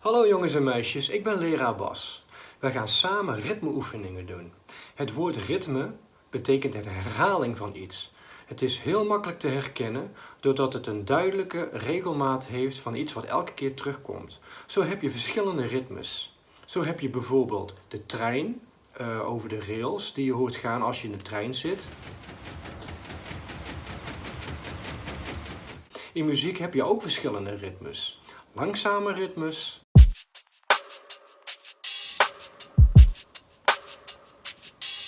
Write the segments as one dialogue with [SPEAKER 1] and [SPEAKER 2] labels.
[SPEAKER 1] Hallo jongens en meisjes, ik ben leraar Bas. Wij gaan samen ritmeoefeningen doen. Het woord ritme betekent een herhaling van iets. Het is heel makkelijk te herkennen doordat het een duidelijke regelmaat heeft van iets wat elke keer terugkomt. Zo heb je verschillende ritmes. Zo heb je bijvoorbeeld de trein uh, over de rails die je hoort gaan als je in de trein zit. In muziek heb je ook verschillende ritmes. Langzame ritmes.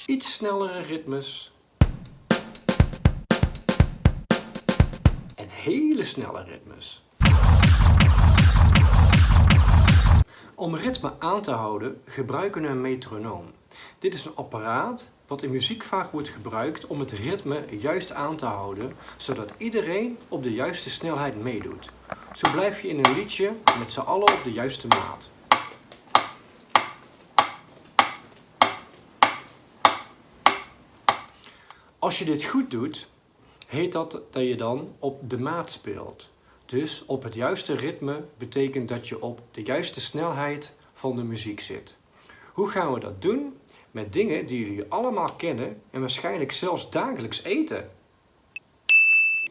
[SPEAKER 1] Iets snellere ritmes. En hele snelle ritmes. Om ritme aan te houden gebruiken we een metronoom. Dit is een apparaat wat in muziek vaak wordt gebruikt om het ritme juist aan te houden, zodat iedereen op de juiste snelheid meedoet. Zo blijf je in een liedje met z'n allen op de juiste maat. Als je dit goed doet, heet dat dat je dan op de maat speelt. Dus op het juiste ritme betekent dat je op de juiste snelheid van de muziek zit. Hoe gaan we dat doen? Met dingen die jullie allemaal kennen en waarschijnlijk zelfs dagelijks eten.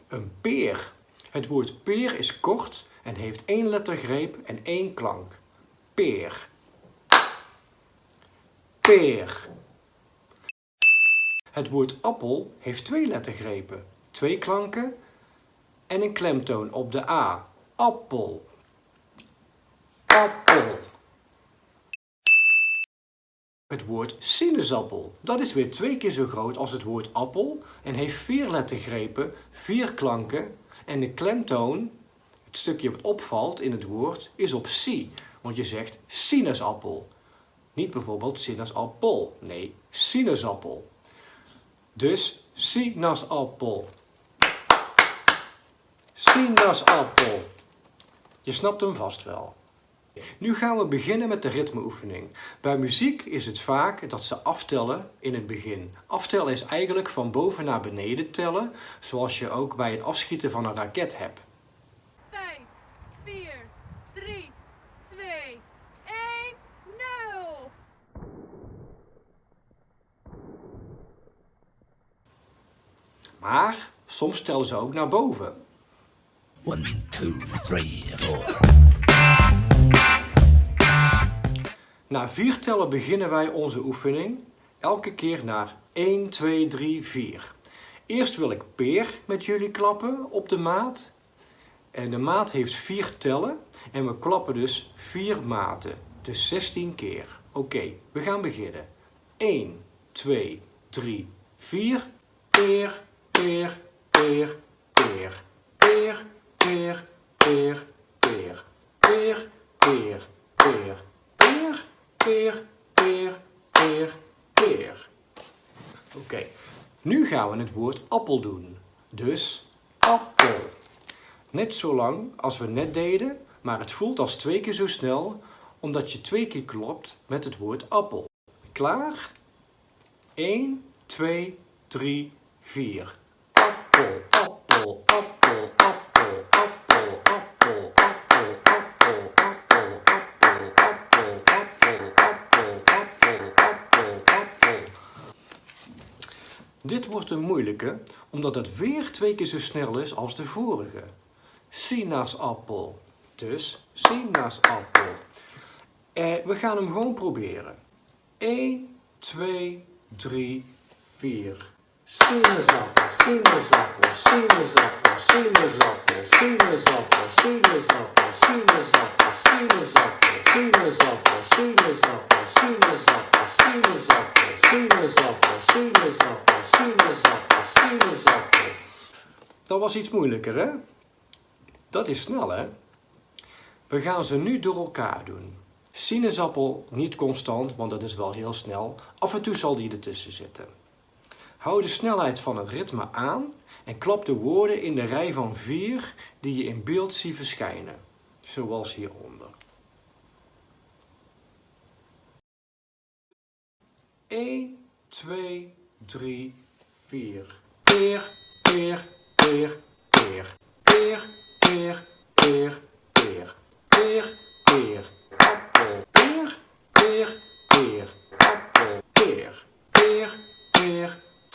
[SPEAKER 1] Een peer. Het woord peer is kort en heeft één lettergreep en één klank. Peer. Peer. Het woord appel heeft twee lettergrepen, twee klanken en een klemtoon op de A. Appel. Appel. Het woord sinaasappel. Dat is weer twee keer zo groot als het woord appel en heeft vier lettergrepen, vier klanken en de klemtoon, het stukje wat opvalt in het woord, is op si. Want je zegt sinaasappel. Niet bijvoorbeeld sinaasappel. Nee, sinaasappel. Dus sinaasappel. Sinaasappel. Je snapt hem vast wel. Nu gaan we beginnen met de ritmeoefening. Bij muziek is het vaak dat ze aftellen in het begin. Aftellen is eigenlijk van boven naar beneden tellen, zoals je ook bij het afschieten van een raket hebt.
[SPEAKER 2] 5, 4, 3, 2, 1, 0.
[SPEAKER 1] Maar soms tellen ze ook naar boven.
[SPEAKER 3] 1, 2, 3, 4.
[SPEAKER 1] Na vier tellen beginnen wij onze oefening. Elke keer naar 1, 2, 3, 4. Eerst wil ik peer met jullie klappen op de maat. En de maat heeft vier tellen. En we klappen dus vier maten. Dus 16 keer. Oké, we gaan beginnen. 1, 2, 3, 4. Peer, peer, peer, peer. Peer, peer, peer, peer. Peer, peer, peer peer, peer, peer, peer. Oké, nu gaan we het woord appel doen. Dus appel. Net zo lang als we net deden, maar het voelt als twee keer zo snel, omdat je twee keer klopt met het woord appel. Klaar? 1, 2, 3, 4. Appel, appel, appel, appel, appel, appel, appel, appel, appel, appel, appel, appel, Dit wordt een moeilijke, omdat het weer twee keer zo snel is als de vorige. Sinaasappel. Dus sinaasappel. Eh, we gaan hem gewoon proberen. 1, 2, 3, 4. Sinaasappel, sinaasappel, sinaasappel, sinaasappel, sinaasappel, sinaasappel, sinaasappel, sinaasappel, sinaasappel, sinaasappel, sinaasappel, sinaasappel, sinaasappel. Dat was iets moeilijker, hè? Dat is snel, hè? We gaan ze nu door elkaar doen. Sinaasappel niet constant, want dat is wel heel snel. Af en toe zal die ertussen zitten. Hou de snelheid van het ritme aan en klap de woorden in de rij van vier die je in beeld zie verschijnen, zoals hieronder. 1, 2, 3, 4. Peer, peer, peer, peer. Peer, peer, peer, peer. Peer, peer, appel. Peer, peer, peer, appel. Peer, peer, peer,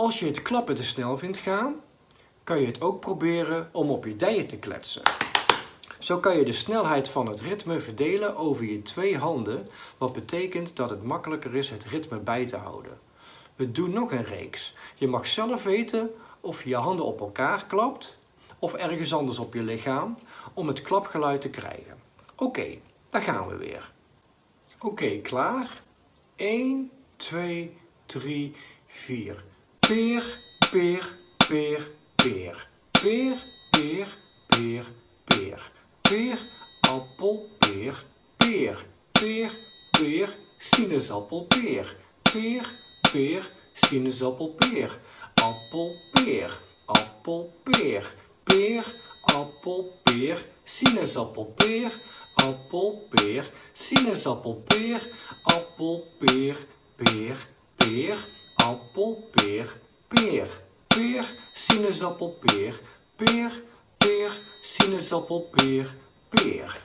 [SPEAKER 1] Als je het klappen te snel vindt gaan, kan je het ook proberen om op je dijen te kletsen. Zo kan je de snelheid van het ritme verdelen over je twee handen, wat betekent dat het makkelijker is het ritme bij te houden. We doen nog een reeks. Je mag zelf weten of je je handen op elkaar klapt of ergens anders op je lichaam om het klapgeluid te krijgen. Oké, daar gaan we weer. Oké, klaar? 1, 2, 3, 4. Peer, peer, peer, peer. Peer, peer, peer, peer. Peer, appel, peer, peer. Peer, peer, sinaasappel, peer. Peer, peer, sinaasappel, peer. Appel, peer. Appel, peer. Peer, appel, peer, sinaasappel, peer. Appel, peer, sinaasappel, peer. Appel, peer, peer, peer. Appel, peer, peer. Peer, sinaasappel, peer. Peer, peer, sinaasappel, peer, peer.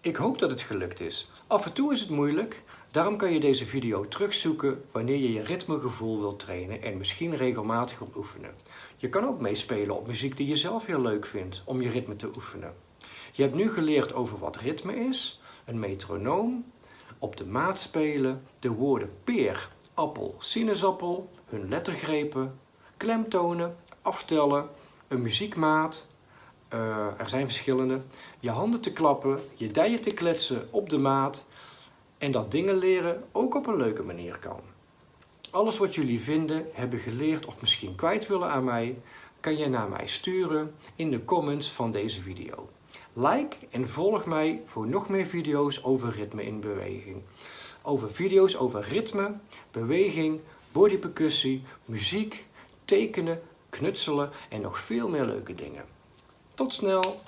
[SPEAKER 1] Ik hoop dat het gelukt is. Af en toe is het moeilijk, daarom kan je deze video terugzoeken wanneer je je ritmegevoel wilt trainen en misschien regelmatig wilt oefenen. Je kan ook meespelen op muziek die je zelf heel leuk vindt om je ritme te oefenen. Je hebt nu geleerd over wat ritme is, een metronoom, op de maat spelen, de woorden peer, appel, sinaasappel, hun lettergrepen, klemtonen, aftellen, een muziekmaat, uh, er zijn verschillende, je handen te klappen, je dijen te kletsen op de maat en dat dingen leren ook op een leuke manier kan. Alles wat jullie vinden, hebben geleerd of misschien kwijt willen aan mij, kan je naar mij sturen in de comments van deze video. Like en volg mij voor nog meer video's over ritme in beweging. Over video's over ritme, beweging, bodypercussie, muziek, tekenen, knutselen en nog veel meer leuke dingen. Tot snel!